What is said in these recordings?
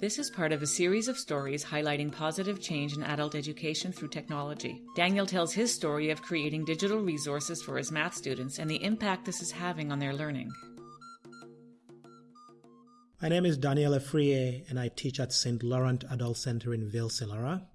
This is part of a series of stories highlighting positive change in adult education through technology. Daniel tells his story of creating digital resources for his math students and the impact this is having on their learning. My name is Daniel Efrier, and I teach at St. Laurent Adult Center in Ville Saint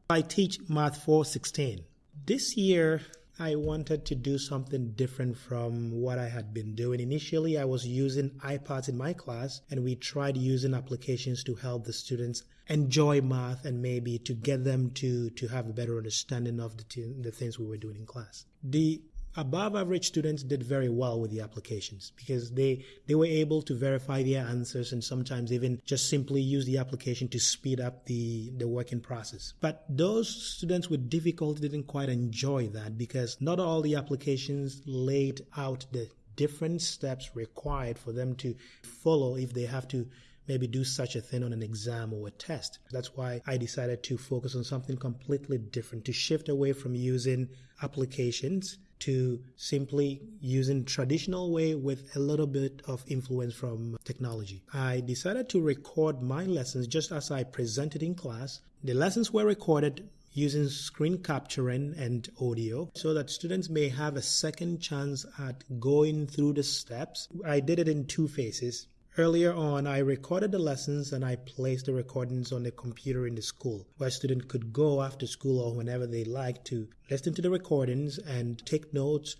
I teach Math 416. This year, I wanted to do something different from what I had been doing. Initially, I was using iPads in my class, and we tried using applications to help the students enjoy math and maybe to get them to, to have a better understanding of the, t- the things we were doing in class. The above average students did very well with the applications because they they were able to verify their answers and sometimes even just simply use the application to speed up the the working process but those students with difficulty didn't quite enjoy that because not all the applications laid out the different steps required for them to follow if they have to maybe do such a thing on an exam or a test. That's why I decided to focus on something completely different, to shift away from using applications to simply using traditional way with a little bit of influence from technology. I decided to record my lessons just as I presented in class. The lessons were recorded using screen capturing and audio so that students may have a second chance at going through the steps. I did it in two phases. Earlier on, I recorded the lessons and I placed the recordings on the computer in the school where students could go after school or whenever they like to listen to the recordings and take notes,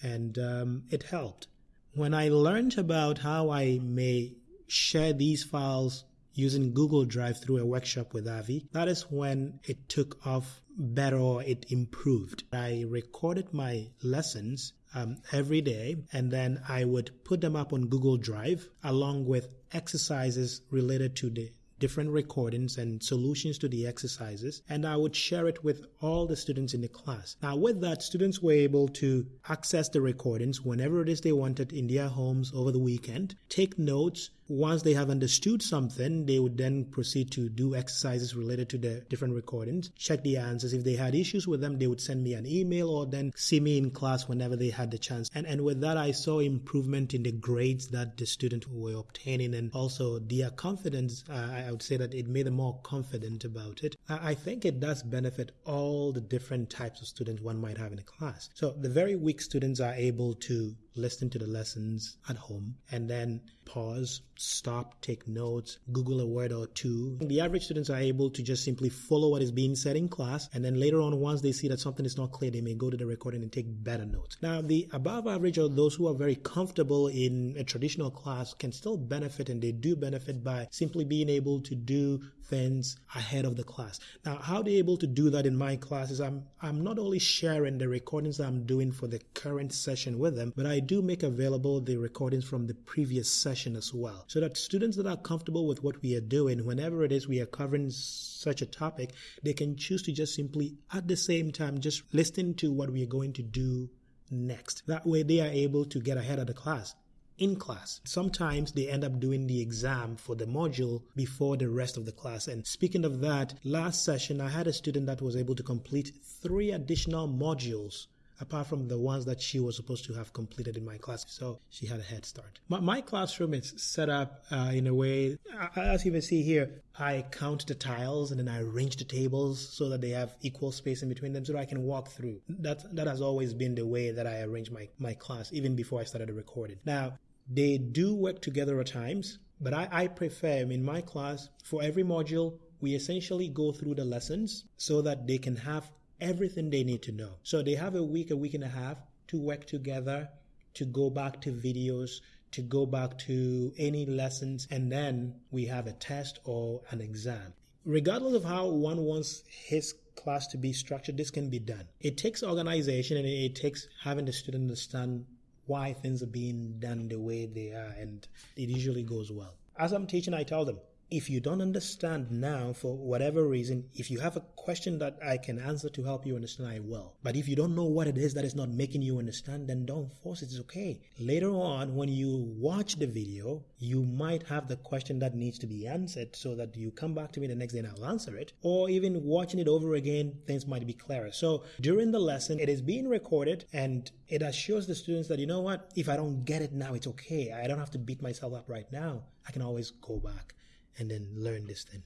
and um, it helped. When I learned about how I may share these files using Google Drive through a workshop with Avi, that is when it took off better or it improved. I recorded my lessons um, every day, and then I would put them up on Google Drive along with exercises related to the different recordings and solutions to the exercises, and I would share it with all the students in the class. Now, with that, students were able to access the recordings whenever it is they wanted in their homes over the weekend, take notes, once they have understood something, they would then proceed to do exercises related to the different recordings, check the answers. If they had issues with them, they would send me an email or then see me in class whenever they had the chance. And, and with that, I saw improvement in the grades that the students were obtaining and also their confidence. Uh, I would say that it made them more confident about it. I think it does benefit all the different types of students one might have in a class. So the very weak students are able to listen to the lessons at home and then pause, stop, take notes, Google a word or two. The average students are able to just simply follow what is being said in class, and then later on, once they see that something is not clear, they may go to the recording and take better notes. Now, the above average or those who are very comfortable in a traditional class can still benefit, and they do benefit by simply being able to do things ahead of the class. Now, how they're able to do that in my classes, I'm I'm not only sharing the recordings I'm doing for the current session with them, but I do make available the recordings from the previous session as well. So that students that are comfortable with what we are doing, whenever it is we are covering such a topic, they can choose to just simply at the same time just listen to what we are going to do next. That way they are able to get ahead of the class in class. Sometimes they end up doing the exam for the module before the rest of the class. And speaking of that, last session I had a student that was able to complete three additional modules apart from the ones that she was supposed to have completed in my class. So she had a head start. My, my classroom is set up uh, in a way, as you can see here, I count the tiles and then I arrange the tables so that they have equal space in between them so that I can walk through. That, that has always been the way that I arrange my, my class, even before I started recording. Now, they do work together at times, but I, I prefer in my class, for every module, we essentially go through the lessons so that they can have everything they need to know. So they have a week, a week and a half to work together, to go back to videos, to go back to any lessons, and then we have a test or an exam. Regardless of how one wants his class to be structured, this can be done. It takes organization and it takes having the student understand why things are being done the way they are, and it usually goes well. As I'm teaching, I tell them, if you don't understand now for whatever reason, if you have a question that I can answer to help you understand, I will. But if you don't know what it is that is not making you understand, then don't force it. It's okay. Later on, when you watch the video, you might have the question that needs to be answered so that you come back to me the next day and I'll answer it. Or even watching it over again, things might be clearer. So during the lesson, it is being recorded and it assures the students that, you know what, if I don't get it now, it's okay. I don't have to beat myself up right now. I can always go back and then learn this thing.